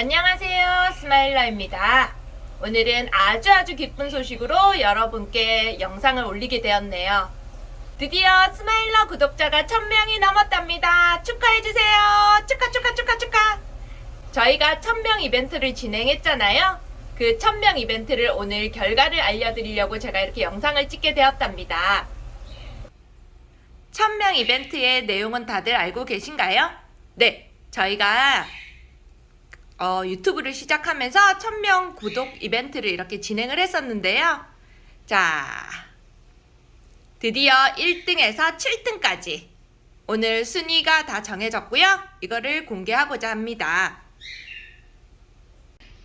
안녕하세요 스마일러입니다. 오늘은 아주 아주 기쁜 소식으로 여러분께 영상을 올리게 되었네요. 드디어 스마일러 구독자가 1000명이 넘었답니다. 축하해주세요. 축하 축하 축하 축하. 저희가 1000명 이벤트를 진행했잖아요. 그 1000명 이벤트를 오늘 결과를 알려드리려고 제가 이렇게 영상을 찍게 되었답니다. 1000명 이벤트의 내용은 다들 알고 계신가요? 네 저희가 어, 유튜브를 시작하면서 1000명 구독 이벤트를 이렇게 진행을 했었는데요. 자, 드디어 1등에서 7등까지 오늘 순위가 다 정해졌고요. 이거를 공개하고자 합니다.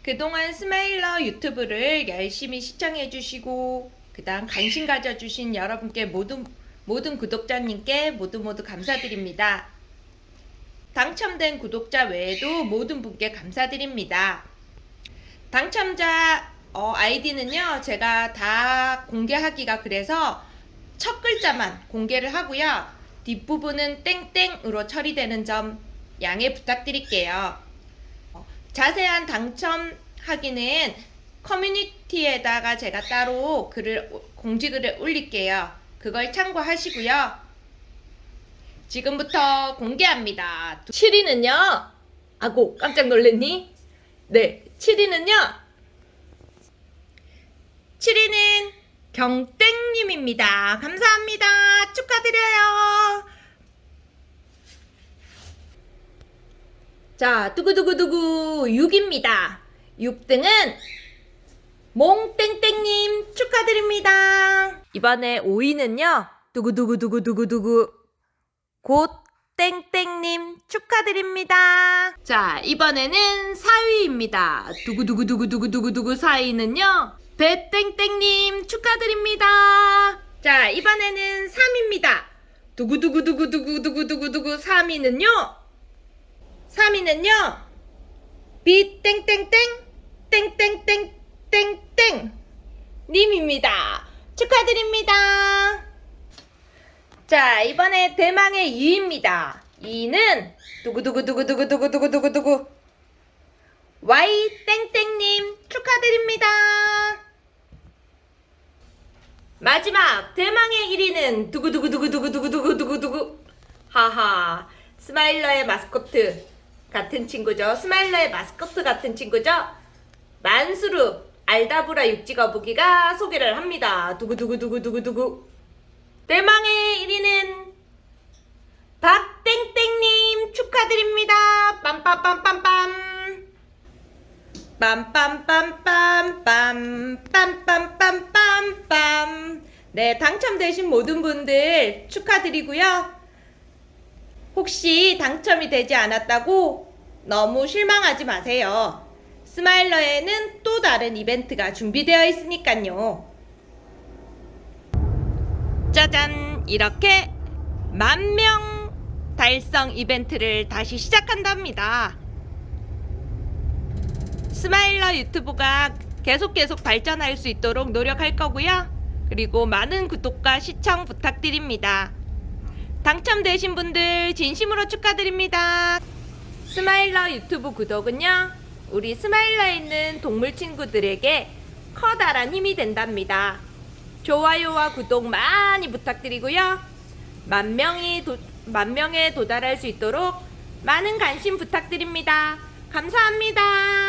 그동안 스마일러 유튜브를 열심히 시청해주시고 그 다음 관심 가져주신 여러분께 모든 모든 구독자님께 모두 모두 감사드립니다. 당첨된 구독자 외에도 모든 분께 감사드립니다. 당첨자 어, 아이디는요 제가 다 공개하기가 그래서 첫 글자만 공개를 하고요. 뒷부분은 땡땡으로 처리되는 점 양해 부탁드릴게요. 어, 자세한 당첨하기는 커뮤니티에다가 제가 따로 글을 공지글을 올릴게요. 그걸 참고하시고요 지금부터 공개합니다. 7위는요. 아고 깜짝 놀랐니? 네, 7위는요. 7위는 경땡님입니다. 감사합니다. 축하드려요. 자, 두구두구두구 6입니다. 6등은 몽땡땡님 축하드립니다. 이번에 5위는요. 두구두구두구두구두구 곧 땡땡님 축하드립니다. 자 이번에는 4위입니다. 두구두구두구두구두구두구 4위는요. 배땡땡님 축하드립니다. 자 이번에는 3위입니다. 두구두구두구두구두구두구두구 3위는요. 3위는요. 비땡땡땡 땡땡땡땡땡 님입니다. 축하드립니다. 자 이번에 대망의 2입니다. 2는 두구두구두구두구두구두구두구 Y 땡땡님 축하드립니다. 마지막 대망의 1위는 두구두구두구두구두구두구두구 하하 스마일러의 마스코트 같은 친구죠. 스마일러의 마스코트 같은 친구죠. 만수르 알다브라 육지거북이가 소개를 합니다. 두구두구 두구두구 두구두구 대망의 1위는 박땡땡님 축하드립니다. 빰빰빰빰빰 빰빰빰빰빰 빰빰빰빰빰 네 당첨되신 모든 분들 축하드리고요. 혹시 당첨이 되지 않았다고 너무 실망하지 마세요. 스마일러에는 또 다른 이벤트가 준비되어 있으니까요. 짜잔. 이렇게 만 명 달성 이벤트를 다시 시작한답니다. 스마일러 유튜브가 계속 계속 발전할 수 있도록 노력할 거고요. 그리고 많은 구독과 시청 부탁드립니다. 당첨되신 분들 진심으로 축하드립니다. 스마일러 유튜브 구독은요 우리 스마일러에 있는 동물 친구들에게 커다란 힘이 된답니다 좋아요와 구독 많이 부탁드리고요. 만 명이 도, 만 명에 도달할 수 있도록 많은 관심 부탁드립니다. 감사합니다.